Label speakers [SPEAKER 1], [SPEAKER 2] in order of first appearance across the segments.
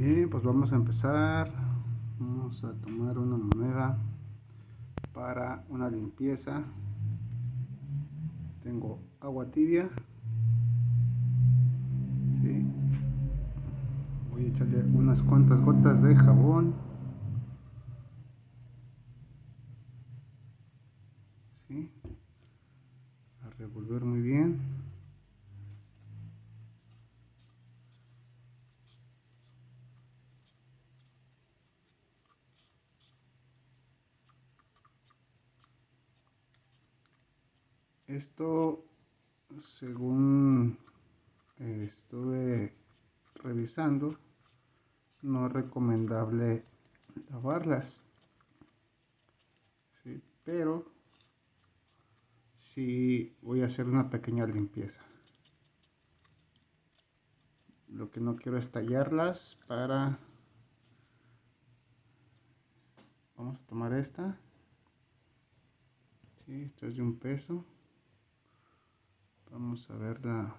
[SPEAKER 1] Bien, pues vamos a empezar. Vamos a tomar una moneda para una limpieza. Tengo agua tibia. Voy a echarle unas cuantas gotas de jabón. A revolver muy bien. Esto, según eh, estuve revisando, no es recomendable lavarlas. Pero sí voy a hacer una pequeña limpieza. Lo que no quiero es tallarlas para... Vamos a tomar esta. Sí, esta es de un peso. Vamos a ver la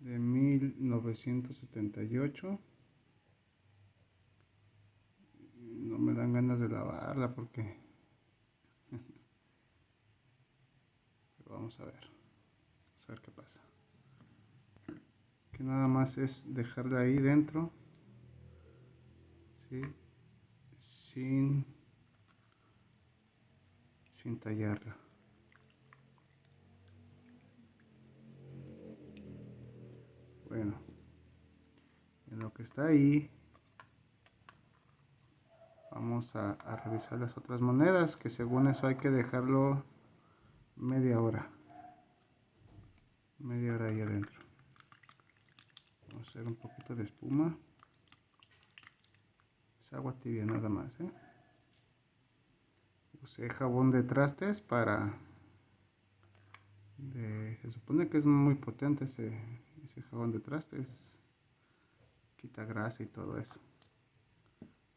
[SPEAKER 1] de 1978. No me dan ganas de lavarla porque... vamos a ver. A ver qué pasa. Que nada más es dejarla ahí dentro. ¿sí? Sin... Sin tallarla. Que está ahí, vamos a, revisar las otras monedas, que según eso hay que dejarlo media hora. Media hora ahí adentro. Vamos a hacer un poquito de espuma. Es agua tibia nada más, ¿eh? Usé jabón de trastes para... se supone que es muy potente ese, ese jabón de trastes quita grasa y todo eso.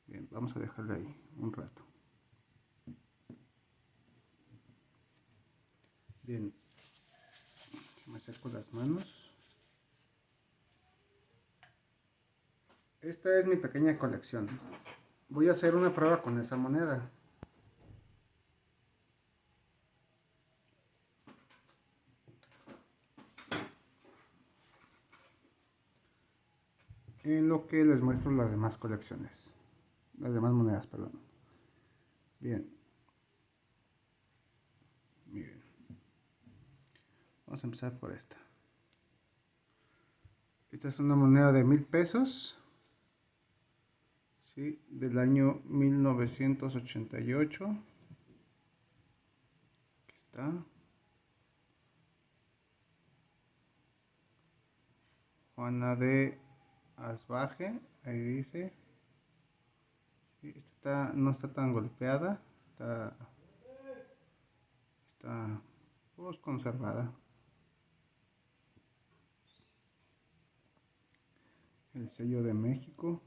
[SPEAKER 1] Bien vamos a dejarle ahí un rato. Bien me acerco las manos. Esta es mi pequeña colección. Voy a hacer una prueba con esa moneda en lo que les muestro las demás colecciones. Las demás monedas perdón. Bien. Vamos a empezar por esta. Esta es una moneda de mil pesos ¿sí? del año 1988 aquí está. Juana de Asbaje, ahí dice. esta no está tan golpeada, está, está pues, conservada. El sello de México,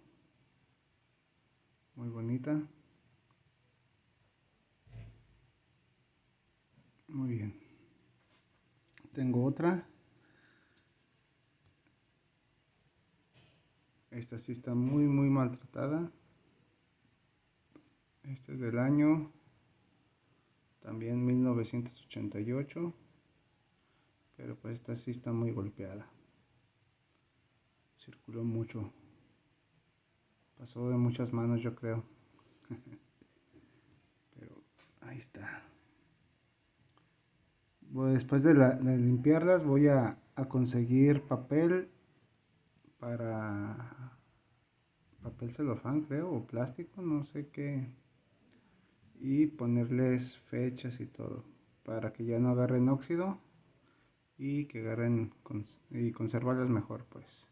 [SPEAKER 1] muy bonita. Muy bien. Tengo otra. Esta sí está muy, muy maltratada. Este es del año también 1988. Pero pues esta sí está muy golpeada. Circuló mucho. Pasó de muchas manos yo creo. Pero ahí está. después de, limpiarlas voy a conseguir papel para papel celofán creo o plástico no sé qué. Y ponerles fechas y todo para que ya no agarren óxido y que agarren y conservarlas mejor pues.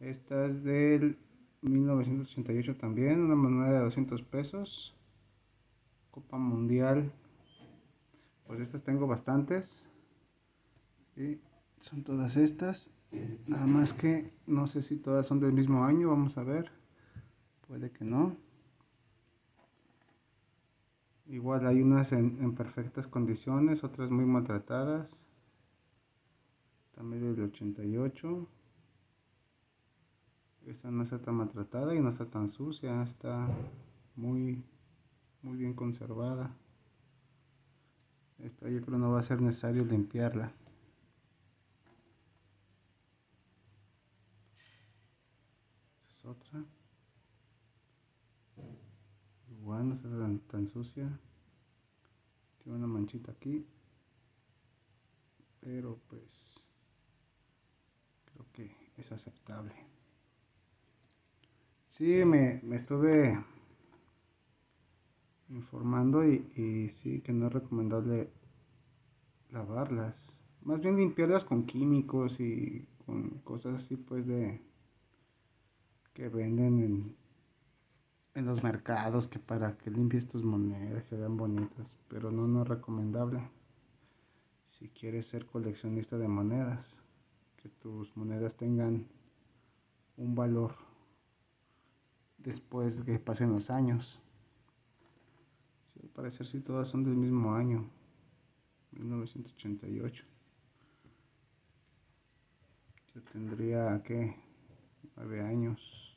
[SPEAKER 1] Esta es del 1988 también una moneda de 200 pesos. Copa mundial. Pues estas tengo bastantes son todas estas Nada más que no sé si todas son del mismo año, vamos a ver. Puede que no. Igual hay unas en, perfectas condiciones, otras muy maltratadas. También del 88. que esta no está tan maltratada y no está tan sucia, está muy, muy bien conservada. Esta yo creo no va a ser necesario limpiarla. Es otra. Igual no está tan sucia. Tiene una manchita aquí. Pero pues creo que es aceptable. Sí, me, estuve informando y, y, sí que no es recomendable lavarlas. Más bien limpiarlas con químicos y con cosas así pues de que venden en, en los mercados que para que limpies tus monedas se vean bonitas, pero no, no es recomendable si quieres ser coleccionista de monedas, que tus monedas tengan un valor después de que pasen los años. al parecer si todas son del mismo año, 1988. Yo tendría, que 9 años.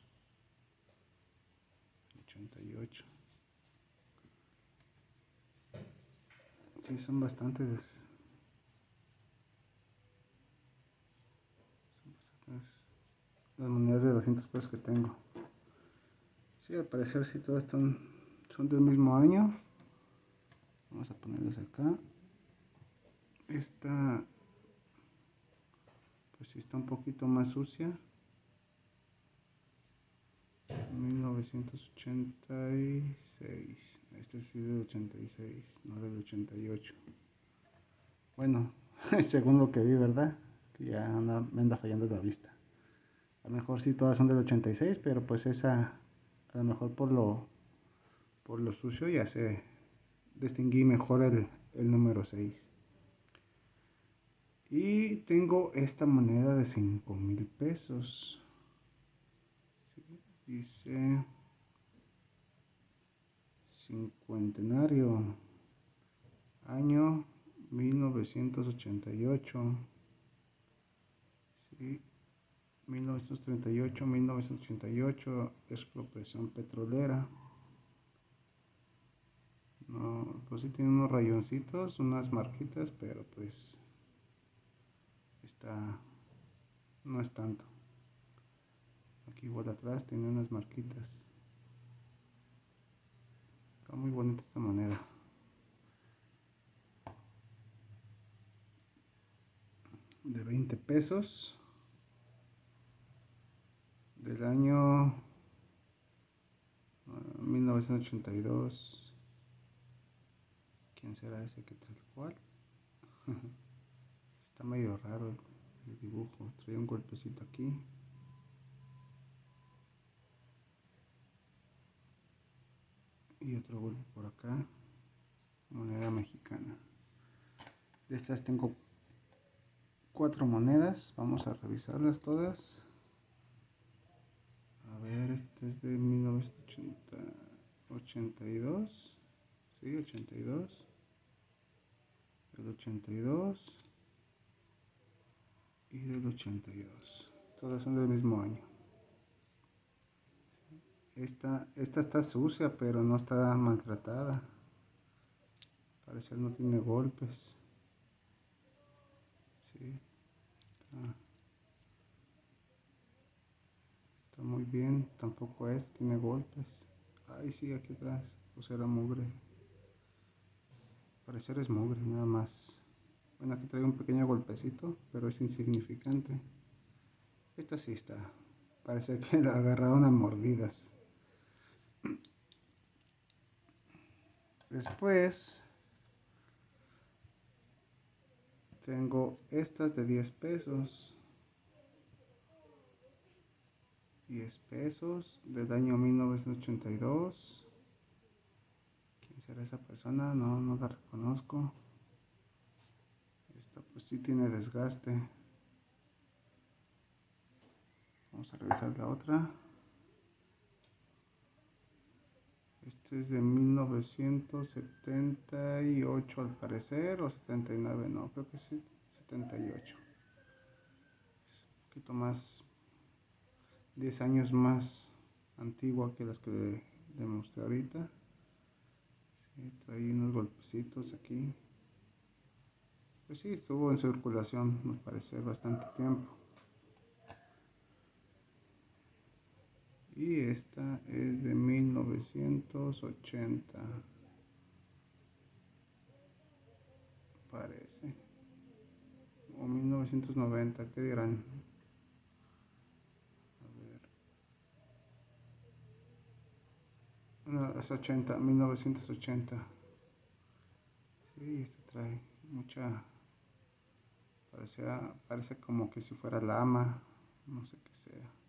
[SPEAKER 1] 88. Sí, son bastantes las monedas de 200 pesos que tengo. Sí, al parecer si todas están, son del mismo año. Vamos a ponerlas acá. Esta, pues si está un poquito más sucia. 1986. Este sí del 86, no del 88. Bueno, según lo que vi, ¿verdad? Ya me anda fallando la vista. A lo mejor sí todas son del 86, pero pues esa, a lo mejor por lo, por lo sucio ya se distinguí mejor el, número 6. Y tengo esta moneda de 5 mil pesos. Dice cincuentenario, año 1988. Sí, 1938-1988, expropiación petrolera. No, pues sí tiene unos rayoncitos, unas marquitas, pero pues está, no es tanto. Aquí igual atrás tiene unas marquitas. Está muy bonita esta moneda. De 20 pesos del año 1982. Ah, ¿Quién será ese que cual? Está medio raro el dibujo. Trae un golpecito aquí. Y otro golpe por acá. Moneda mexicana. De estas tengo cuatro monedas. Vamos a revisarlas todas. A ver, este es de 1982. Sí, 82. Del 82. Y del 82. Todas son del mismo año. Esta, esta está sucia, pero no está maltratada. Parece que no tiene golpes. Sí. Está muy bien, tampoco es, tiene golpes. Ay, sí, aquí atrás, pues era mugre. Parecer es mugre, nada más. Bueno, aquí trae un pequeño golpecito, pero es insignificante. Esta sí está. Parece que la agarraron a mordidas. Después tengo estas de 10 pesos. 10 pesos del año 1982. ¿Quién será esa persona? No, no la reconozco. Esta pues sí tiene desgaste. Vamos a revisar la otra. Este es de 1978 al parecer, o 79, no, creo que sí, 78. Es un poquito más 10 años más antigua que las que le, mostré ahorita. trae unos golpecitos aquí. Pues sí, estuvo en circulación, me parece, bastante tiempo. Y esta es de 1980. Parece. O 1990, ¿qué dirán? No, es 80, 1980. Sí, este trae mucha. Parece, parece como que si fuera lama, no sé qué sea.